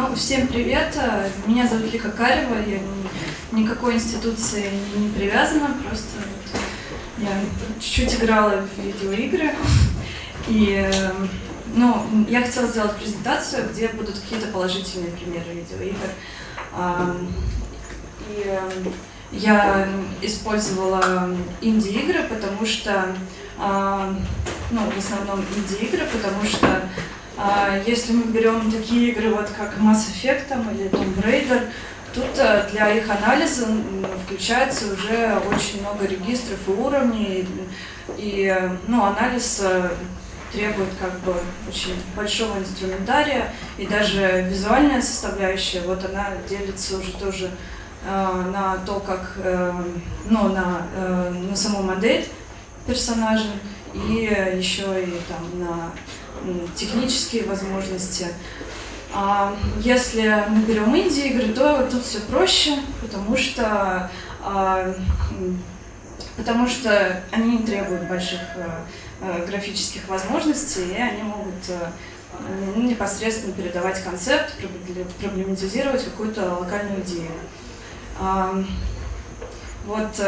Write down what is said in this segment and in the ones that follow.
Ну, всем привет. Меня зовут Лика Карева. Я никакой институции не привязана, просто вот я чуть-чуть играла в видеоигры. И ну, я хотела сделать презентацию, где будут какие-то положительные примеры видеоигр. И я использовала инди-игры, потому что, ну, в основном инди-игры, потому что если мы берем такие игры, вот как Mass Effect там, или Tomb Raider, тут э, для их анализа включается уже очень много регистров и уровней, и ну, анализ э, требует как бы очень большого инструментария, и даже визуальная составляющая, вот она делится уже тоже э, на то, как, э, ну, на, э, на саму модель персонажа, и еще и там на технические возможности. А если мы берем инди-игры, то тут все проще, потому что, а, потому что они не требуют больших а, а, графических возможностей, и они могут непосредственно передавать концепт, проблематизировать какую-то локальную идею. Вот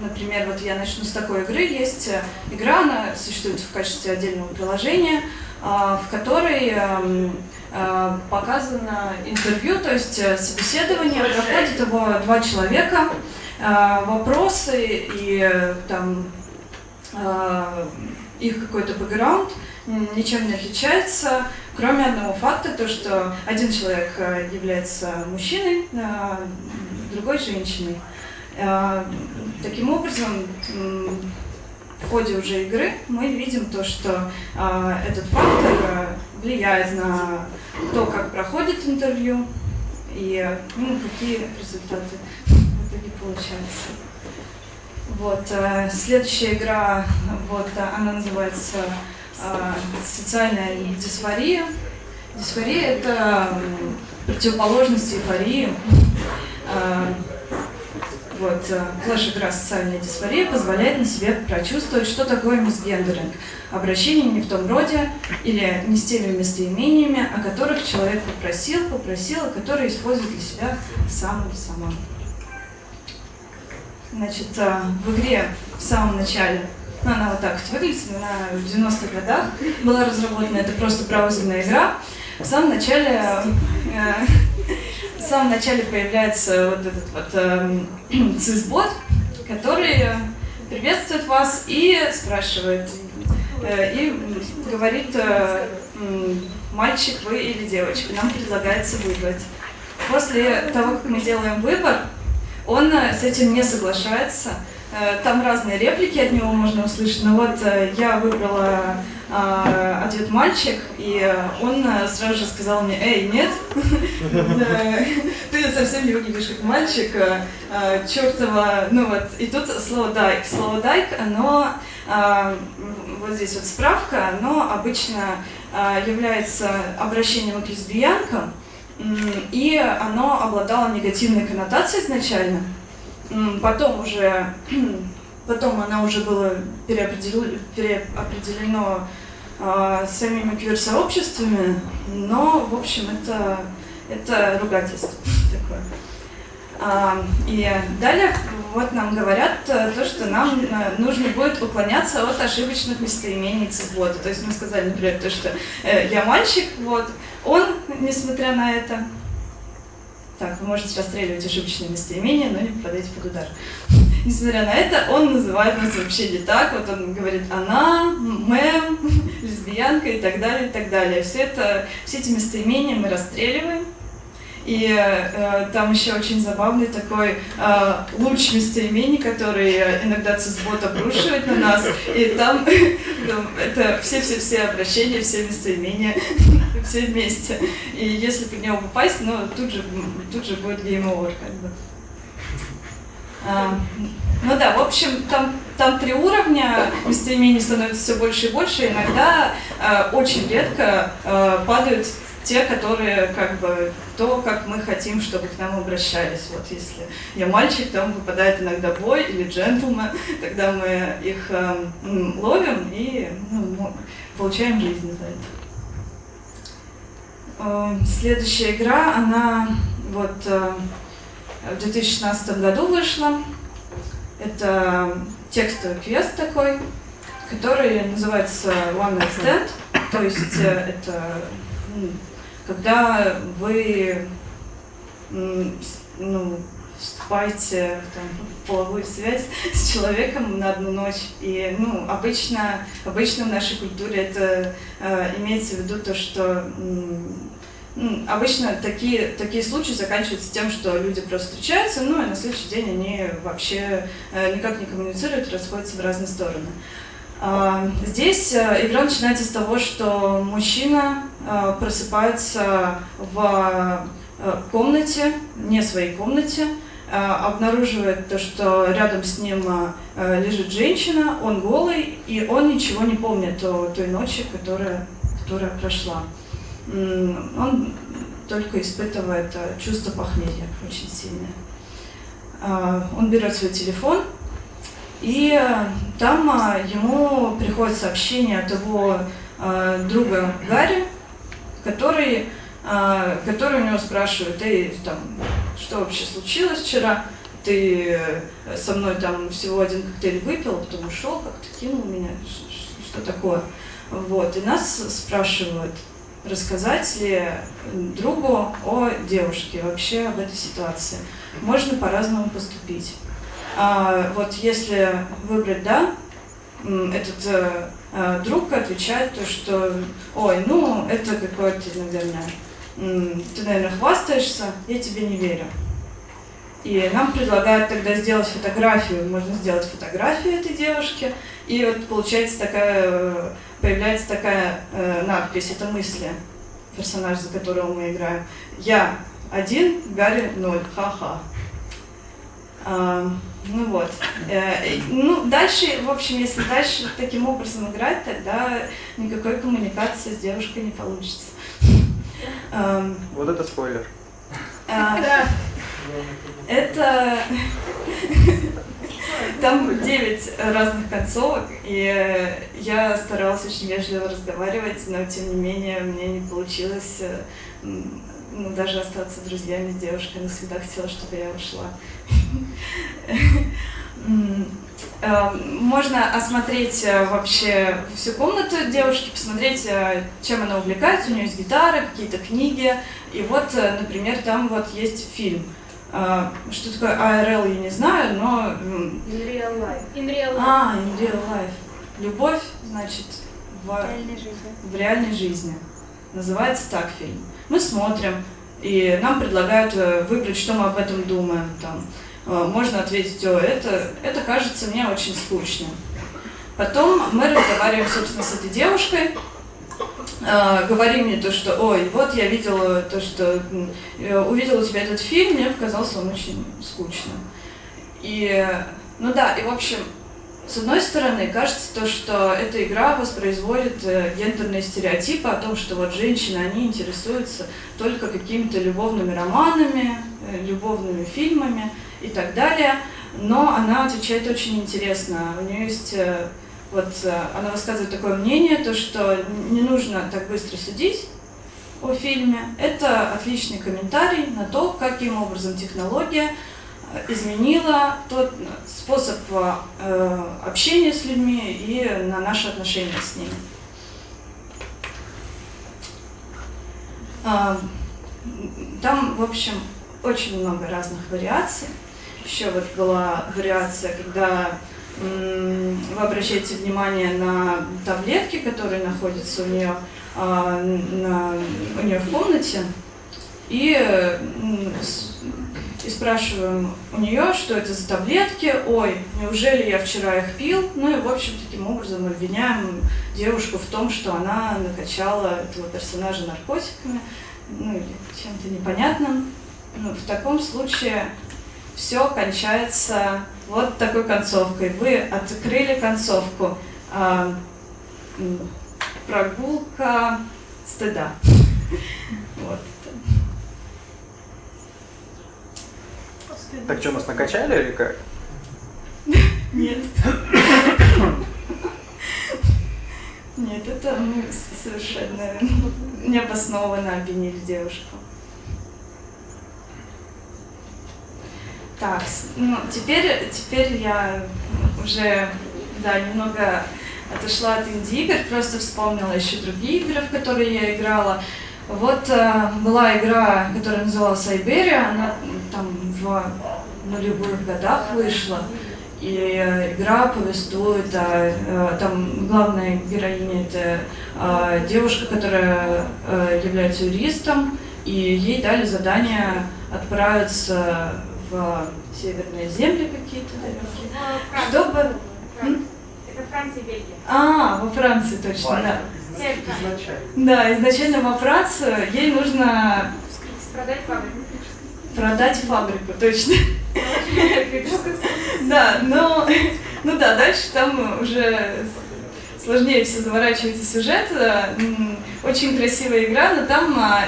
Например, вот я начну с такой игры. Есть э, игра, она существует в качестве отдельного приложения, а, в которой эм, э, показано интервью, то есть э, собеседование, проходит его два человека, вопросы и там их какой-то бэкграунд ничем не отличается, кроме одного факта, то что один человек является мужчиной, другой женщиной. Э, таким образом, в ходе уже игры мы видим то, что э, этот фактор влияет на то, как проходит интервью и ну, какие результаты в итоге получаются. Вот, э, следующая игра, вот, она называется «Социальная дисфория». Дисфория – это противоположность эйфории. Вот, э, флеш-игра «Социальная дисфория» позволяет на себе прочувствовать, что такое мисгендеринг. Обращение не в том роде или не с теми местоимениями, о которых человек попросил, попросила, которые использует для себя сам или сама. Значит, э, в игре в самом начале, ну, она вот так вот выглядит, она в 90-х годах была разработана, это просто браузерная игра. В самом начале э, в самом начале появляется вот этот вот э, который приветствует вас и спрашивает, э, и говорит, э, мальчик вы или девочка, нам предлагается выбрать. После того, как мы делаем выбор, он э, с этим не соглашается. Э, там разные реплики от него можно услышать, но вот э, я выбрала ответ мальчик, и он э, сразу же сказал мне, эй, нет, ты совсем не выглядишь как мальчик, э, чертова, ну вот, и тут слово дайк, слово дайк, оно, вот здесь вот справка, оно обычно является обращением к лесбиянкам, и оно обладало негативной коннотацией изначально, потом уже Потом она уже переопределено, переопределено э, самими квир-сообществами, но, в общем, это, это ругательство такое. А, и далее вот нам говорят э, то, что нам э, нужно будет уклоняться от ошибочных местоимений цифбота. То есть мы сказали, например, то, что э, я мальчик, вот, он, несмотря на это, так, вы можете расстреливать ошибочные местоимения, но не попадаете под удар. Несмотря на это, он называет нас вообще не так. Вот он говорит «она», «мэм», «лесбиянка» и так далее, и так далее. Все, это, все эти местоимения мы расстреливаем. И э, там еще очень забавный такой э, луч местоимений, который иногда цисбот обрушивает на нас. И там, это все-все-все обращения, все местоимения, все вместе. И если по него попасть, ну, тут же, тут же будет over, как бы. А, ну да, в общем, там, там три уровня, местоимений становится все больше и больше, иногда э, очень редко э, падают те, которые как бы то, как мы хотим, чтобы к нам обращались. Вот если я мальчик, то выпадает иногда бой или джентльмен, тогда мы их э, ловим и ну, получаем жизнь за это. Э, следующая игра, она вот э, в 2016 году вышла. Это текстовый квест такой, который называется One Night Stand. То есть э, это когда вы ну, вступаете там, в половую связь с человеком на одну ночь. И ну, обычно, обычно в нашей культуре это э, имеется в виду то, что ну, обычно такие, такие случаи заканчиваются тем, что люди просто встречаются, ну и на следующий день они вообще э, никак не коммуницируют, расходятся в разные стороны. Э, здесь э, игра начинается с того, что мужчина э, просыпается в комнате, не своей комнате, обнаруживает то, что рядом с ним лежит женщина, он голый, и он ничего не помнит о той ночи, которая, которая прошла он только испытывает э, чувство похмелья очень сильное. А, он берет свой телефон, и э, там а, ему приходит сообщение от его э, друга Гарри, который, который у него спрашивает, эй, там, что вообще случилось вчера? Ты со мной там всего один коктейль выпил, потом ушел, как-то кинул меня, что такое? Вот, и нас спрашивают, рассказать ли другу о девушке, вообще об этой ситуации. Можно по-разному поступить. А, вот если выбрать «да», этот э, э, друг отвечает то, что «Ой, ну, это какое-то, наверное, ты, наверное, хвастаешься, я тебе не верю». И нам предлагают тогда сделать фотографию, можно сделать фотографию этой девушки, и вот получается такая появляется такая э, надпись, это мысли персонажа, за которого мы играем. Я один, Гарри ноль, ха-ха. А, ну вот. Э, ну, дальше, в общем, если дальше таким образом играть, тогда никакой коммуникации с девушкой не получится. Вот это спойлер. А, это там 9 разных концовок, и я старалась очень вежливо разговаривать, но тем не менее мне не получилось э, ну, даже остаться друзьями с девушкой. Она всегда хотела, чтобы я ушла. Э, можно осмотреть э, вообще всю комнату девушки, посмотреть, чем она увлекается. У нее есть гитара, какие-то книги. И вот, например, там вот есть фильм – что такое ARL, я не знаю, но... In real life. In real life. А, in real life. Любовь, значит, в, реальной жизни. в реальной жизни. Называется так фильм. Мы смотрим, и нам предлагают э, выбрать, что мы об этом думаем. Там. Э, можно ответить, о, это, это кажется мне очень скучно. Потом мы разговариваем, собственно, с этой девушкой, э, говори мне то, что, ой, вот я видела то, что э, увидела у тебя этот фильм, мне показался он очень скучным. И, ну да, и в общем, с одной стороны, кажется то, что эта игра воспроизводит э, гендерные стереотипы о том, что вот женщины, они интересуются только какими-то любовными романами, любовными фильмами и так далее. Но она отвечает очень интересно. У нее есть вот э, она высказывает такое мнение, то что не нужно так быстро судить о фильме. Это отличный комментарий на то, каким образом технология э, изменила тот способ э, общения с людьми и на наши отношения с ними. А, там, в общем, очень много разных вариаций. Еще вот была вариация, когда вы обращаете внимание на таблетки, которые находятся у нее, а, на, у нее в комнате, и, и спрашиваем у нее, что это за таблетки, ой, неужели я вчера их пил, ну и, в общем, таким образом обвиняем девушку в том, что она накачала этого персонажа наркотиками, ну или чем-то непонятным. Ну, в таком случае все кончается вот такой концовкой. Вы открыли концовку. А, прогулка стыда. Вот. Так что, нас накачали или как? Нет. Нет, это мы совершенно необоснованно обвинили девушку. Так, ну, теперь, теперь я уже, да, немного отошла от инди-игр, просто вспомнила еще другие игры, в которые я играла. Вот э, была игра, которая называлась Айберия, она там в нулевых годах вышла. И э, игра повествует э, там главная героиня это э, девушка, которая э, является юристом, и ей дали задание отправиться в северные земли какие-то далекие, чтобы... Это Франция и Бельгия. А, во Франции точно, да. Да, изначально во Францию ей нужно Продать фабрику. продать фабрику, точно. Да, но, ну да, дальше там уже сложнее все заворачивается сюжет. Очень красивая игра, но там а,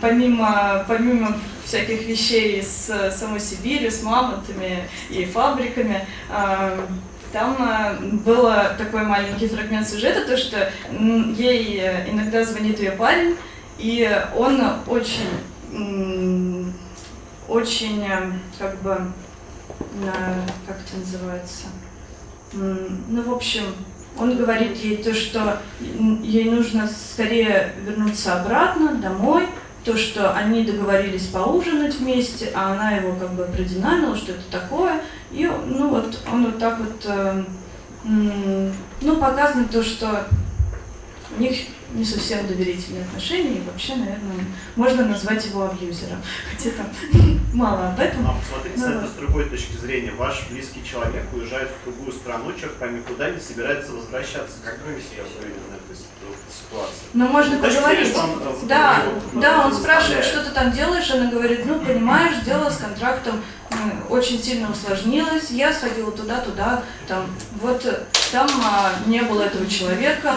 помимо, помимо всяких вещей с самой Сибирью, с мамонтами и фабриками, а, там а, был такой маленький фрагмент сюжета, то что ей э, иногда звонит ее парень, и он очень, очень, э, как бы, как это называется, ну, в общем, он говорит ей то, что ей нужно скорее вернуться обратно, домой, то, что они договорились поужинать вместе, а она его как бы продинамила, что это такое. И, ну, вот он вот так вот, э, ну, показано то, что у них не совсем доверительные отношения, и вообще, наверное, можно назвать его абьюзером. Хотя там мало об этом. А посмотрите Ну это с другой точки зрения. Ваш близкий человек уезжает в другую страну, черт пойми куда, не собирается возвращаться. Как вы себя повели на этой ситу- ситуации? Но можно Точно поговорить. он, э, Да, вот, да, он спрашивает, что ты там делаешь, она говорит, ну, понимаешь, дело с контрактом очень сильно усложнилось, я сходила туда-туда, там, вот э, там а, не было этого человека,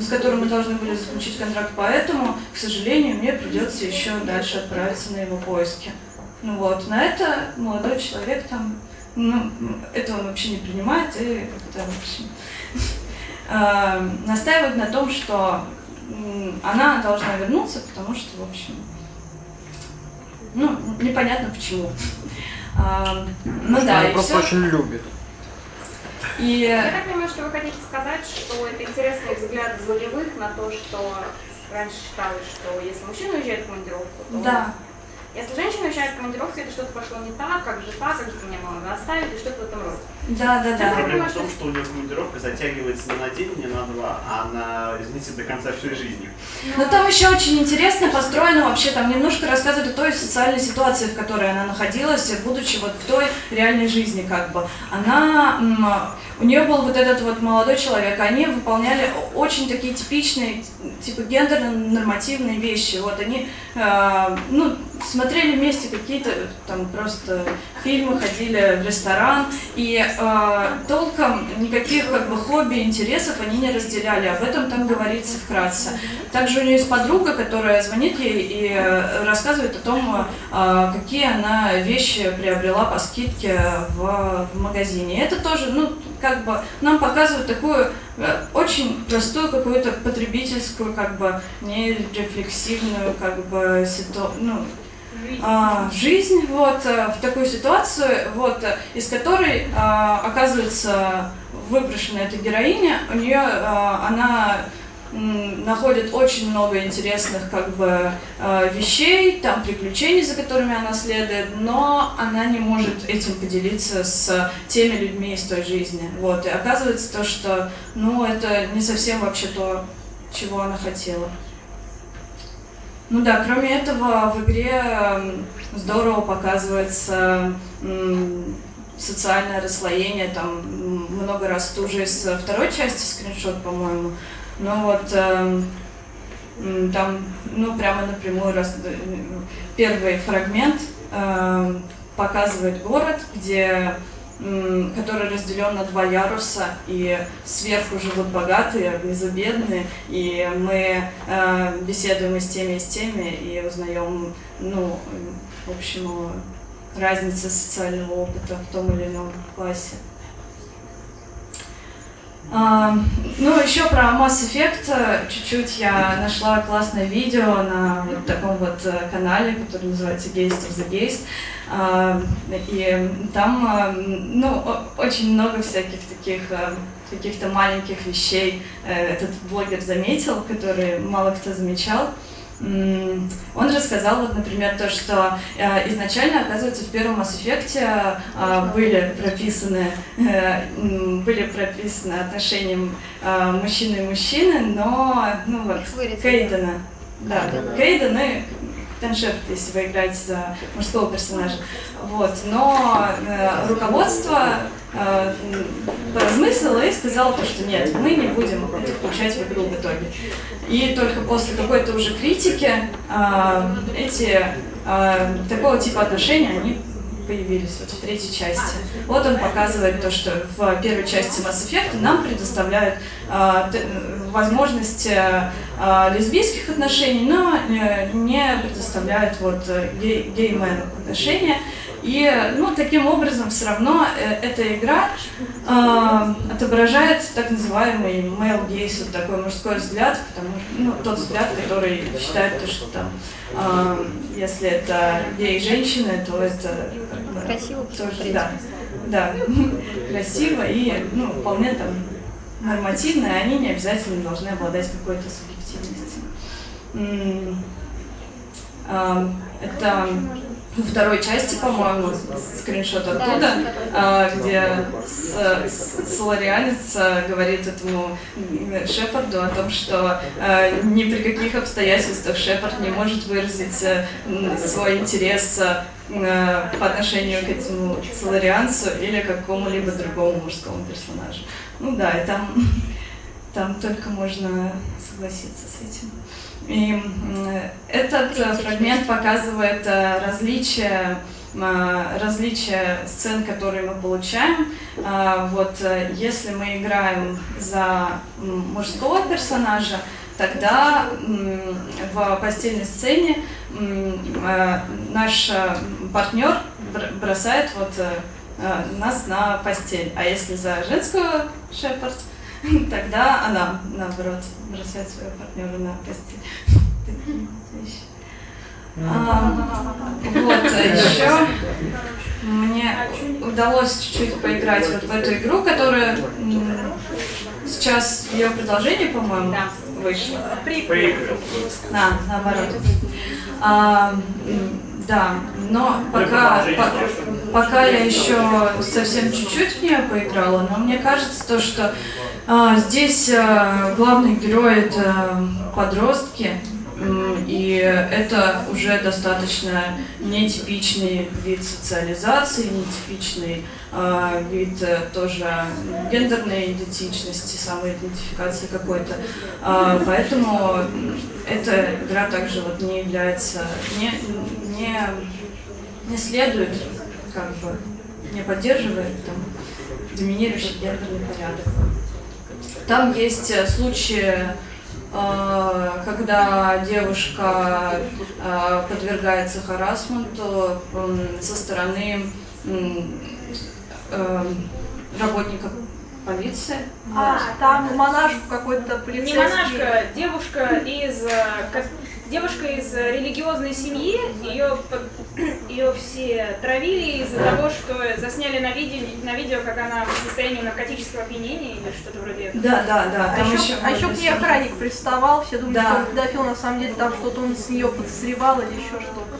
с которым мы должны были заключить контракт, поэтому, к сожалению, мне придется еще дальше отправиться на его поиски. Ну вот, на это молодой человек там, ну, это он вообще не принимает и как-то, в общем, э, настаивает на том, что она должна вернуться, потому что, в общем, ну, непонятно почему. А, ну да, Она и просто все. очень любит. И Я так понимаю, что вы хотите сказать, что это интересный взгляд волевых на то, что раньше считалось, что если мужчина уезжает в командировку, то... да, Если женщина уезжает в командировку, это что-то пошло не так, как же так, как же меня надо оставить, и что-то в этом роде. да, да, да. Проблема в том, что у нее командировка затягивается не на день, не на два, а на, извините, до конца всей жизни. Но там еще очень интересно построено вообще, там немножко рассказывает о той социальной ситуации, в которой она находилась, будучи вот в той реальной жизни как бы. Она, у нее был вот этот вот молодой человек, они выполняли очень такие типичные, типа гендерно-нормативные вещи. Вот они, ну, смотрели вместе какие-то там просто фильмы, ходили в ресторан, и э, толком никаких как бы хобби, интересов они не разделяли. Об этом там говорится вкратце. Также у нее есть подруга, которая звонит ей и э, рассказывает о том, э, какие она вещи приобрела по скидке в, в магазине. Это тоже, ну, как бы нам показывают такую э, очень простую какую-то потребительскую, как бы нерефлексивную, как бы ситуацию, ну, а, жизнь вот э, в такую ситуацию, вот э, из которой оказывается выброшена эта героиня, у нее она находит очень много интересных как бы э, вещей, там приключений, за которыми она следует, но она не может этим поделиться с теми людьми из той жизни. Вот и оказывается то, что ну это не совсем вообще то, чего она хотела. Ну да, кроме этого в игре здорово показывается социальное расслоение, там много раз это уже из второй части скриншот, по-моему. Но вот м, там, ну прямо напрямую раз, э, первый фрагмент эм, показывает город, где который разделен на два яруса, и сверху живут богатые, а внизу бедные, и мы э, беседуем и с теми, и с теми, и узнаем, ну, в общем, о разнице социального опыта в том или ином классе. А, ну, еще про Mass Effect э, чуть-чуть я нашла классное видео на вот таком вот э, канале, который называется Gaze of the Gaze. А, и там, а, ну, очень много всяких таких а, каких-то маленьких вещей этот блогер заметил, которые мало кто замечал. Он рассказал, вот, например, то, что э, изначально, оказывается, в первом Mass Effect э, были прописаны э, были прописаны отношения мужчины и мужчины, но ну вот Кейдена, да, Кейден и Таншефт, если вы играете за мужского персонажа. Вот. Но э, руководство э, поразмыслило и сказало, то, что нет, мы не будем это включать в игру в итоге. И только после какой-то уже критики э, эти э, такого типа отношения, они появились вот в третьей части. Вот он показывает то, что в первой части Mass Effect нам предоставляют э, возможность э, лесбийских отношений, но э, не предоставляют вот э, гей геймен отношения. И ну, таким образом все равно э, эта игра э, отображает так называемый male gaze, вот такой мужской взгляд, потому что ну, тот взгляд, который считает, то, что там, э, если это гей-женщины, то это красиво тоже, да, да, красиво и ну, вполне там нормативно, они не обязательно должны обладать какой-то субъективностью. Это во второй части, по-моему, скриншот оттуда, да, где Соларианец э, говорит этому Шепарду о том, что э, ни при каких обстоятельствах Шепард не может выразить э, свой интерес по отношению к этому Соларианцу или какому-либо другому мужскому персонажу. Ну да, и там, там только можно согласиться с этим. И этот э, фрагмент показывает э, различия э, различия сцен, которые мы получаем. Вот если мы играем за мужского персонажа, тогда в постельной сцене наш партнер бросает вот нас на постель. А если за женского шепард, тогда она, наоборот, бросает своего партнера на постель. А, вот, а еще мне удалось чуть-чуть поиграть вот в эту игру, которая сейчас ее продолжение, по-моему, вышло. Да, наоборот. А, да, но пока, по, пока я еще совсем чуть-чуть в нее поиграла, но мне кажется то, что а, здесь а, главный герой это подростки, и это уже достаточно нетипичный вид социализации, нетипичный э, вид тоже гендерной идентичности, самоидентификации какой-то. Э, поэтому эта игра также вот не является, не, не, не следует, как бы, не поддерживает там, доминирующий гендерный порядок. Там есть э, случаи Э, когда девушка э, подвергается харасменту со стороны работников полиции. А, там монашку какой-то полицейский. Не монашка, девушка из девушка из религиозной семьи, ее, ее все травили из-за того, что засняли на видео, на видео, как она в состоянии наркотического опьянения или что-то вроде этого. Да, да, да. А еще, еще, а еще к ней охранник приставал, все думали, да. что он педофил, на самом деле там что-то он с нее подозревал или еще что-то.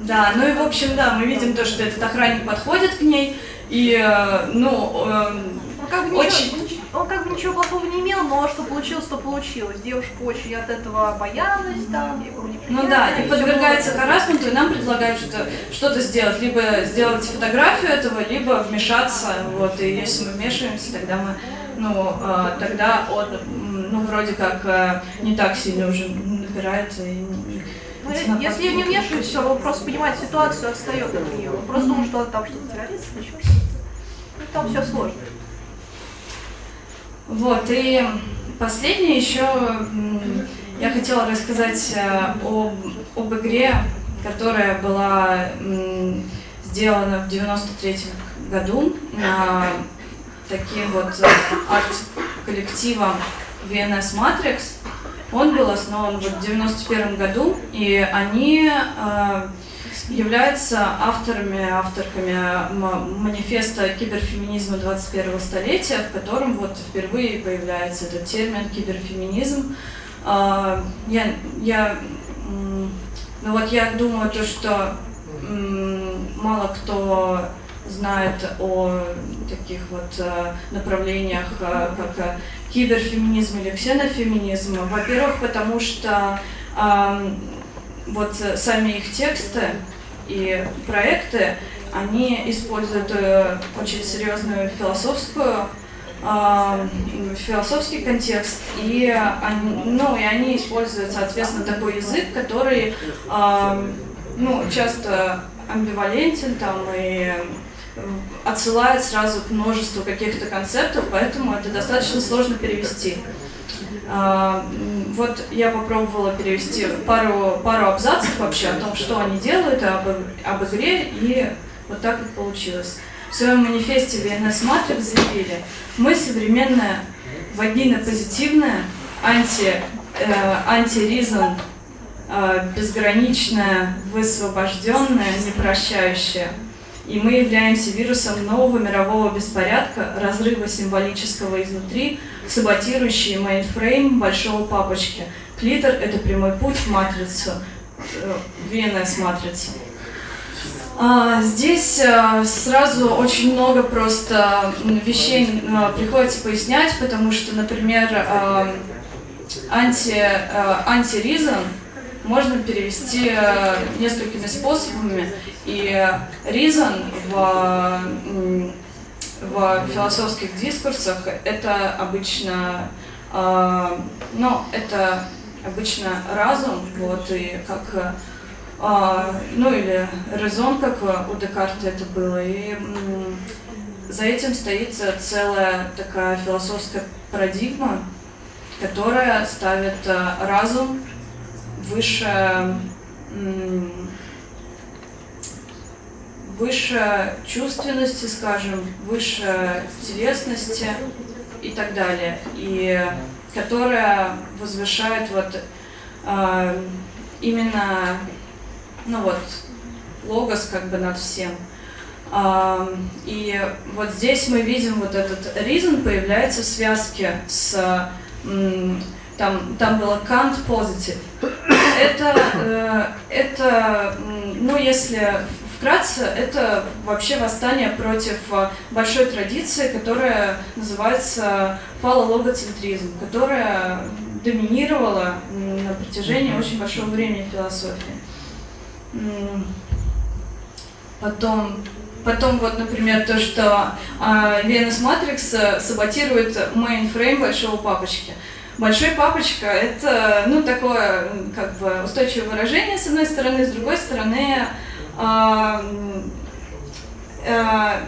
Да, ну и в общем, да, мы видим то, что этот охранник подходит к ней, и, э, ну, эм, как бы очень... он как бы ничего плохого не имел, но что получилось, то получилось. Девушка очень от этого боялась, там, ей было Ну да, и подвергается харасменту, и нам предлагают что-то сделать. Либо сделать фотографию этого, либо вмешаться. Вот, и если мы вмешиваемся, тогда мы, ну, э, тогда он, ну, вроде как э, не так сильно уже напирает и ну, если я не вмешиваюсь, все, он просто понимает ситуацию, отстает от нее. Он просто думал, что там что-то террорист, еще Ну, там все сложно. Вот, и последнее еще я хотела рассказать э, об, об игре, которая была сделана в 93 году таким вот арт, коллективом VNS Matrix. Он был основан вот в 91 году, и они э, являются авторами, авторками манифеста киберфеминизма 21 столетия, в котором вот впервые появляется этот термин киберфеминизм. Э, я, я, ну вот я думаю, то, что мало кто знает о таких вот э, направлениях, э, как э, киберфеминизм или ксенофеминизм. Во-первых, потому что вот сами их тексты и проекты, они используют очень серьезную философскую философский контекст, и они, ну, и они используют, соответственно, такой язык, который ну, часто амбивалентен там и отсылает сразу к множеству каких-то концептов, поэтому это достаточно сложно перевести. Вот я попробовала перевести пару, пару абзацев вообще о том, что они делают, об, об игре, и вот так вот получилось. В своем манифесте VNS Matrix заявили, мы современная, вагина-позитивная, анти, э, анти-ризон, э, безграничная, высвобожденная, непрощающая. И мы являемся вирусом нового мирового беспорядка, разрыва символического изнутри, саботирующий мейнфрейм большого папочки. Клитор — это прямой путь в матрицу, э, VNS-матрицу. А, здесь а, сразу очень много просто вещей а, приходится пояснять, потому что, например, анти, антиризм можно перевести э, несколькими способами. И reason в, в философских дискурсах это обычно, э, ну, это обычно разум, вот, и как, э, ну, или резон, как у Декарта это было, и за этим стоит целая такая философская парадигма, которая ставит разум выше, выше чувственности, скажем, выше телесности и так далее. И которая возвышает вот э, именно, ну вот, логос как бы над всем. Uh, и вот здесь мы видим вот этот reason появляется в связке с um, там, там было Kant positive. Это, э, это, ну, если вкратце, это вообще восстание против э, большой традиции, которая называется фалологоцентризм, которая доминировала на протяжении очень большого времени в философии. Потом, потом вот, например, то, что э, Venus Matrix саботирует мейнфрейм большого папочки. Большой папочка – это, ну, такое, как бы, устойчивое выражение, с одной стороны, с другой стороны, э, э,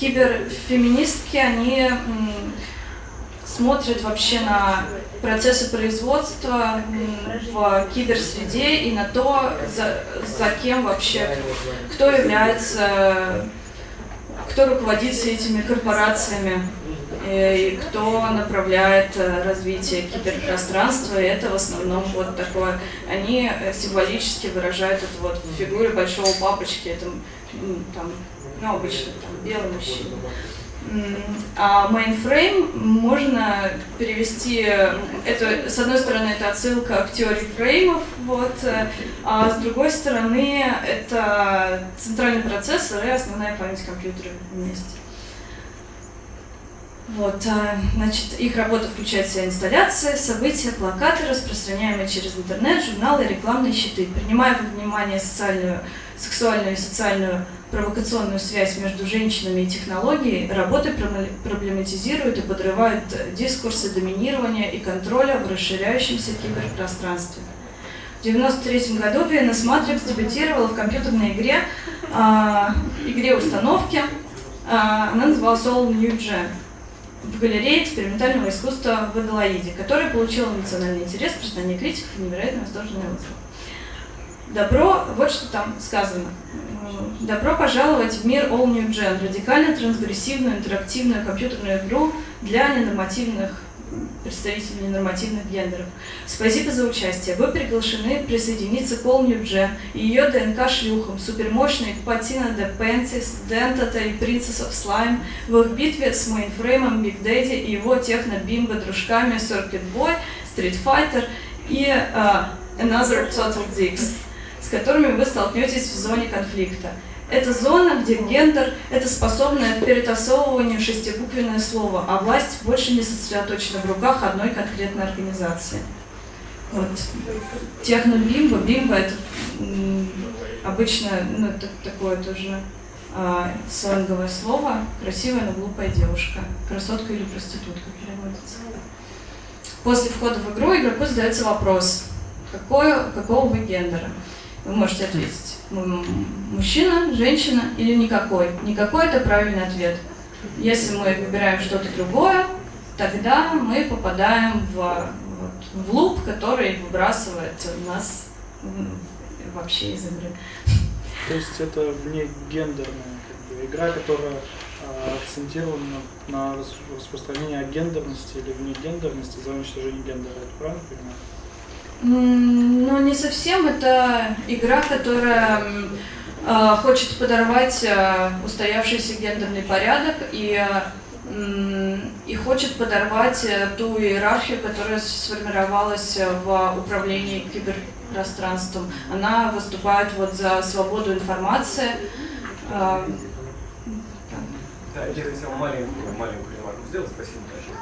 киберфеминистки, они смотрят вообще на процессы производства в киберсреде и на то, за, за кем вообще, кто является, кто руководит этими корпорациями. Э, и кто направляет э, развитие киберпространства, это в основном вот такое, они э, символически выражают это вот в фигуре большого папочки, это там, ну, обычно там белый мужчина. А mainframe можно перевести, это, с одной стороны, это отсылка к теории фреймов, вот, а с другой стороны, это центральный процессор и основная память компьютера вместе. Вот, а, значит, их работа включает в себя инсталляции, события, плакаты, распространяемые через интернет, журналы, рекламные щиты. Принимая во внимание социальную, сексуальную и социальную провокационную связь между женщинами и технологией, работы проблематизируют и подрывают дискурсы доминирования и контроля в расширяющемся киберпространстве. В 1993 году VNS Matrix дебютировала в компьютерной игре, э, игре установки. Э, она называлась All New Gen в галерее экспериментального искусства в Аделаиде, которая получила национальный интерес, признание критиков и невероятно восторженные отзывы. Добро, вот что там сказано. Добро пожаловать в мир All New Gen, радикально трансгрессивную интерактивную компьютерную игру для ненормативных представителей нормативных гендеров. Спасибо за участие. Вы приглашены присоединиться к All New и ее ДНК-шлюхам, супермощной Patina de Panties, Dentata и Princess of Slime в их битве с мейнфреймом Big Daddy и его техно-бимбо-дружками Circuit Boy, Street Fighter и uh, other total dicks, с которыми вы столкнетесь в зоне конфликта. Это зона, где гендер – это способное к перетасовыванию шестибуквенное слово, а власть больше не сосредоточена в руках одной конкретной организации. Вот. Техно-бимбо. Бимбо – это обычно ну, это такое тоже а, сленговое слово. Красивая, но глупая девушка. Красотка или проститутка переводится. После входа в игру игроку задается вопрос, какое, какого вы гендера? Вы можете ответить, мужчина, женщина или никакой. Никакой – это правильный ответ. Если мы выбираем что-то другое, тогда мы попадаем в, вот, в луп, который выбрасывает нас вообще из игры. То есть это вне гендерная как бы, игра, которая а, акцентирована на рас- распространении гендерности или вне гендерности за уничтожение гендера. Это правильно понимаю? Ну, не совсем. Это игра, которая э, хочет подорвать э, устоявшийся гендерный порядок и, э, и хочет подорвать э, ту иерархию, которая сформировалась э, в управлении киберпространством. Она выступает вот за свободу информации. Э, Да, я хотел маленькую, маленькую ремарку сделать, спасибо большое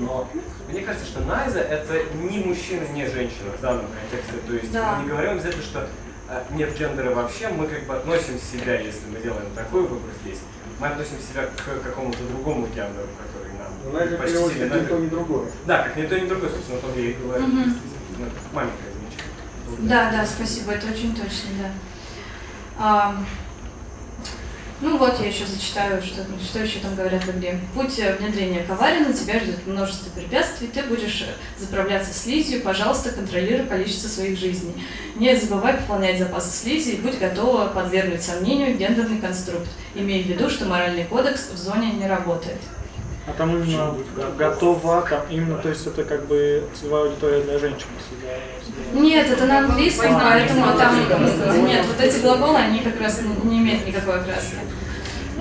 но мне кажется, что Найза это не мужчина, не женщина в данном контексте. То есть Да. мы не говорим обязательно, что э, нет гендера вообще, мы как бы относим себя, если мы делаем такой выбор здесь, мы относим себя к какому-то другому гендеру, который нам Но это предпочтителен. переводится ни то, ни другое. Да, как ни то, ни другое, собственно, то я и говорю. Это маленькое замечание. Да, да, спасибо, это очень точно, да. Ну вот, я еще зачитаю, что, что еще там говорят в игре. Путь э, внедрения коварен, тебя ждет множество препятствий, ты будешь э, заправляться слизью, пожалуйста, контролируй количество своих жизней. Не забывай пополнять запасы слизи и будь готова подвергнуть сомнению гендерный конструкт, имея в виду, что моральный кодекс в зоне не работает. А там именно готова, там именно, то есть это как бы целевая аудитория для женщин. если я- если я- Нет, это на английском, поэтому там нет, вот эти глаголы, они как раз не имеют никакой окраски.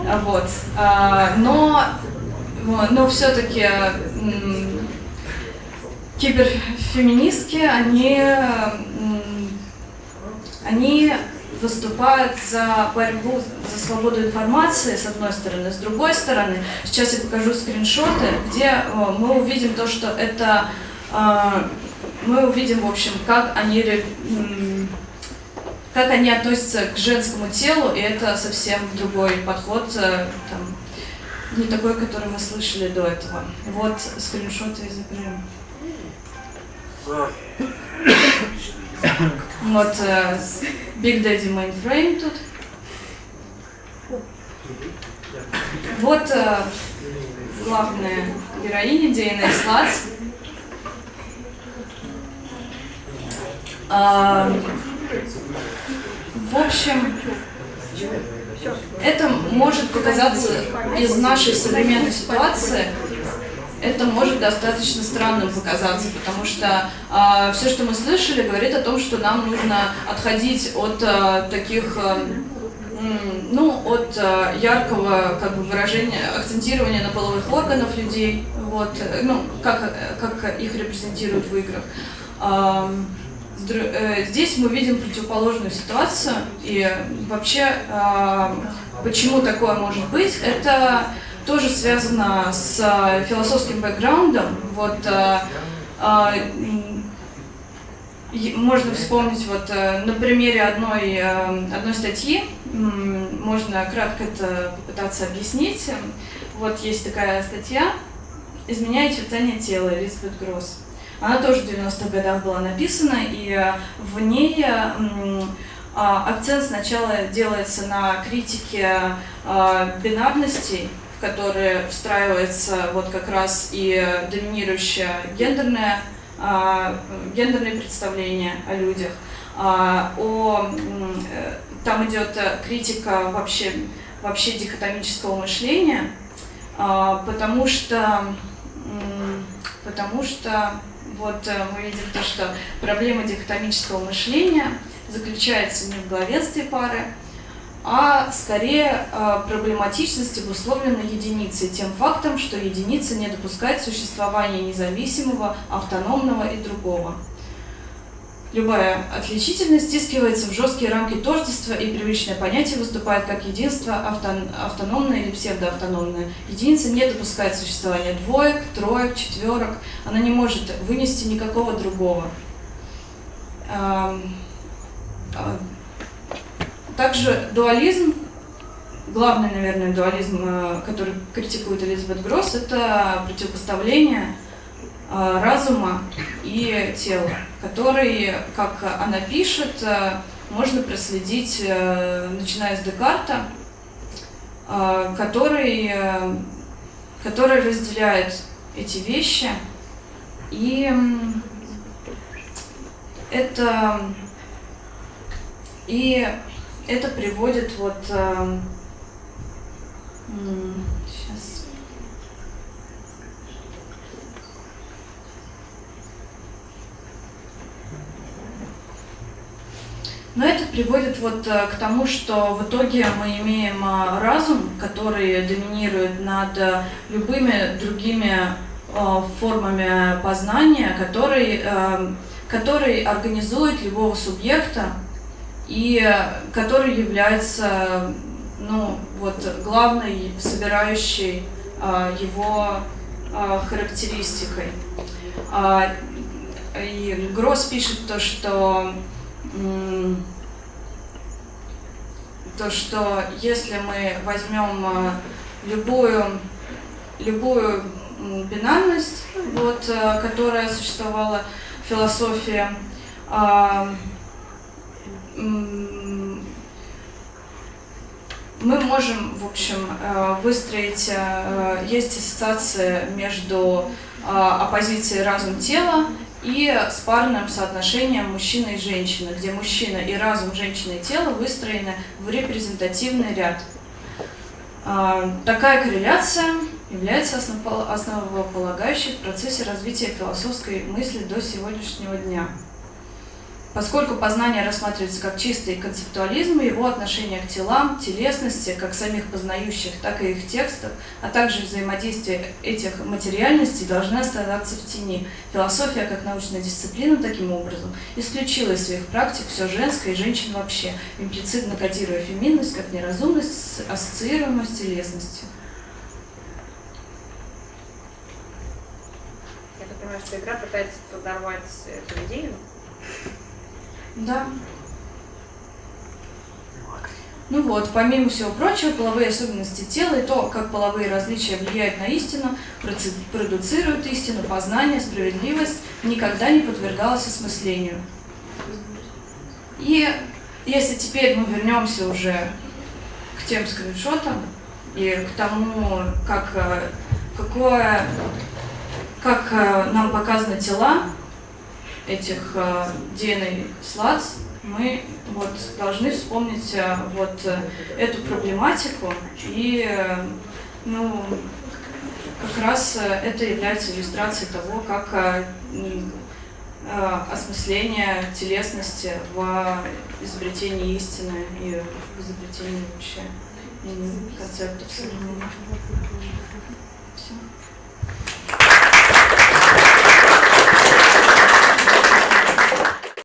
А, Вот. А, Но, вот, но все-таки киберфеминистки, они, они выступают за борьбу за свободу информации, с одной стороны. С другой стороны, сейчас я покажу скриншоты, где э, мы увидим то, что это а, мы увидим, в общем, как они, как они относятся к женскому телу, и это совсем другой подход, э, там, не такой, который мы слышали до этого. Вот скриншоты из игры. Вот э, Big Daddy Mainframe тут. Вот э, главная героиня DNA Sluts. А, в общем, это может показаться из нашей современной ситуации, это может достаточно странным показаться, потому что все, что мы слышали, говорит о том, что нам нужно отходить от а, таких, а, м, ну, от а, яркого как бы выражения, акцентирования на половых органов людей, вот, э, ну, как, э, как их репрезентируют в играх. А, э, Здесь мы видим противоположную ситуацию, и вообще, а, почему такое может быть, это тоже связано с а, философским бэкграундом. Вот, м, и можно вспомнить вот э, на примере одной, э, одной статьи, можно кратко это попытаться объяснить. Вот есть такая статья «Изменяя очертания тела» Элизабет Гросс. Она тоже в 90-х годах была написана, и э, в ней э, а, акцент сначала делается на критике бинарностей, которые встраивается вот как раз и доминирующее гендерное, а, гендерные представления о людях. А, о, э, там идет э, критика вообще, вообще дихотомического мышления, а, потому что потому что вот э, мы видим то, что проблема дихотомического мышления заключается не в главенстве пары, а скорее э, проблематичность обусловлена единицей, тем фактом, что единица не допускает существования независимого, автономного и другого. Любая отличительность стискивается в жесткие рамки тождества, и привычное понятие выступает как единство автон автономное или псевдоавтономное. Единица не допускает существования двоек, троек, четверок, она не может вынести никакого другого. Также дуализм, главный, наверное, дуализм, э, который критикует Элизабет Гросс, это противопоставление Э, разума и тела, который, как она пишет, э, можно проследить, начиная с Декарта, который, который разделяет эти вещи. И это, и это приводит вот Но это приводит вот э, к тому, что в итоге мы имеем э, разум, который доминирует над э, любыми другими формами познания, который, который организует любого субъекта и который является ну, вот, главной собирающей его характеристикой. А, и Гросс пишет то, что то, что если мы возьмем любую, любую бинарность, вот, которая существовала в философии, а, мы можем, в общем, э, выстроить, есть ассоциация между оппозицией разум-тело и с парным соотношением мужчины и женщины, где мужчина и разум, женщины и тело выстроены в репрезентативный ряд. Такая корреляция является основополагающей в процессе развития философской мысли до сегодняшнего дня. Поскольку познание рассматривается как чистый концептуализм, его отношение к телам, телесности, как самих познающих, так и их текстов, а также взаимодействие этих материальностей должны оставаться в тени. Философия, как научная дисциплина, таким образом, исключила из своих практик все женское и женщин вообще, имплицитно кодируя феминность как неразумность, ассоциируемую с телесностью. Я понимаю, что игра пытается подорвать эту идею? Да. Ну вот, помимо всего прочего, половые особенности тела и то, как половые различия влияют на истину, продуцируют истину, познание, справедливость, никогда не подвергалось осмыслению. И если теперь мы вернемся уже к тем скриншотам и к тому, как, э, какое, как э, нам показаны тела, этих э, DNA слац, мы вот должны вспомнить э, вот э, эту проблематику и ну, как раз это является иллюстрацией того, как осмысление телесности в изобретении истины и в изобретении вообще концептов современных.